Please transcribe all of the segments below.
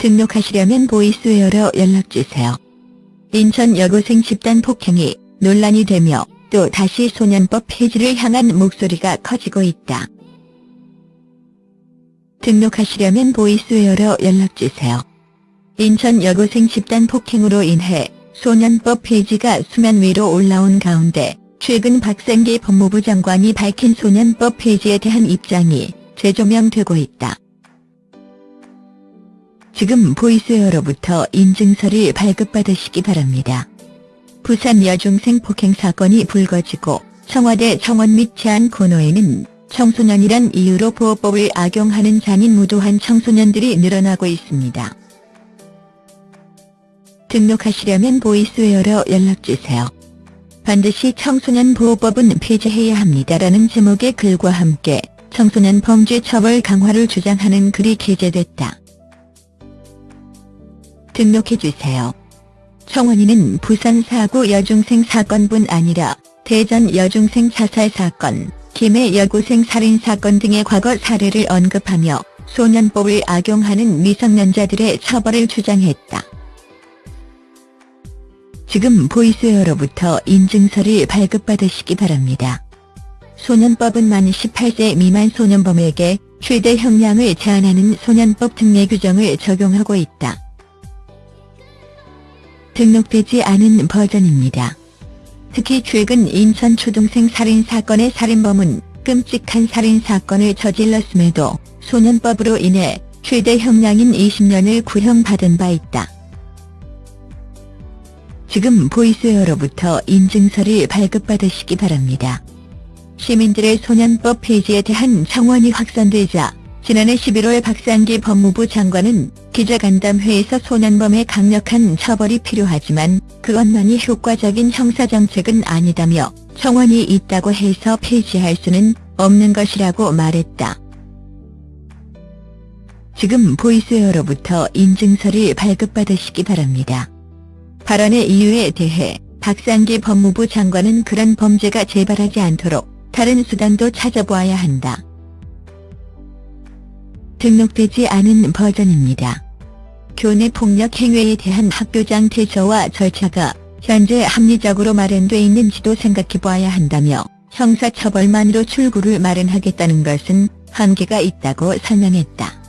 등록하시려면 보이스웨어로 연락주세요. 인천 여고생 집단 폭행이 논란이 되며 또 다시 소년법 폐지를 향한 목소리가 커지고 있다. 등록하시려면 보이스웨어로 연락주세요. 인천 여고생 집단 폭행으로 인해 소년법 폐지가 수면 위로 올라온 가운데 최근 박상기 법무부 장관이 밝힌 소년법 폐지에 대한 입장이 재조명되고 있다. 지금 보이스웨어로부터 인증서를 발급받으시기 바랍니다. 부산 여중생 폭행 사건이 불거지고 청와대 청원 및 제안 코너에는 청소년이란 이유로 보호법을 악용하는 잔인 무도한 청소년들이 늘어나고 있습니다. 등록하시려면 보이스웨어로 연락주세요. 반드시 청소년 보호법은 폐지해야 합니다라는 제목의 글과 함께 청소년 범죄 처벌 강화를 주장하는 글이 게재됐다. 등록해주세요. 청원인은 부산 사고 여중생 사건뿐 아니라 대전 여중생 자살 사건, 김해 여고생 살인 사건 등의 과거 사례를 언급하며 소년법을 악용하는 미성년자들의 처벌을 주장했다. 지금 보이스웨어로부터 인증서를 발급받으시기 바랍니다. 소년법은 만 18세 미만 소년범에게 최대 형량을 제한하는 소년법 특례 규정을 적용하고 있다. 등록되지 않은 버전입니다. 특히 최근 인천 초등생 살인사건의 살인범은 끔찍한 살인사건을 저질렀음에도 소년법으로 인해 최대 형량인 20년을 구형받은 바 있다. 지금 보이스웨어로부터 인증서를 발급받으시기 바랍니다. 시민들의 소년법 폐지에 대한 청원이 확산되자 지난해 11월 박상기 법무부 장관은 기자간담회에서 소년범의 강력한 처벌이 필요하지만 그것만이 효과적인 형사정책은 아니다며 청원이 있다고 해서 폐지할 수는 없는 것이라고 말했다. 지금 보이스웨어로부터 인증서를 발급받으시기 바랍니다. 발언의 이유에 대해 박상기 법무부 장관은 그런 범죄가 재발하지 않도록 다른 수단도 찾아보아야 한다. 등록되지 않은 버전입니다. 교내 폭력 행위에 대한 학교장 태조와 절차가 현재 합리적으로 마련돼 있는지도 생각해봐야 한다며 형사처벌만으로 출구를 마련하겠다는 것은 한계가 있다고 설명했다.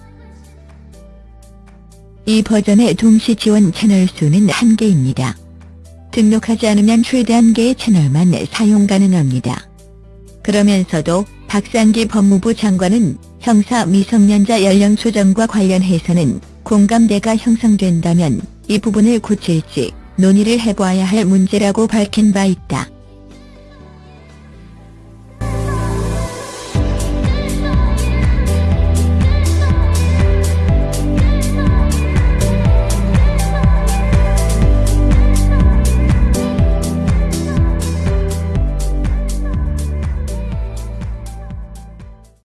이 버전의 동시 지원 채널 수는 한개입니다. 등록하지 않으면 최대 한 개의 채널만 사용 가능합니다. 그러면서도 박상기 법무부 장관은 형사 미성년자 연령 조정과 관련해서는 공감대가 형성된다면 이 부분을 고칠지 논의를 해봐야 할 문제라고 밝힌 바 있다.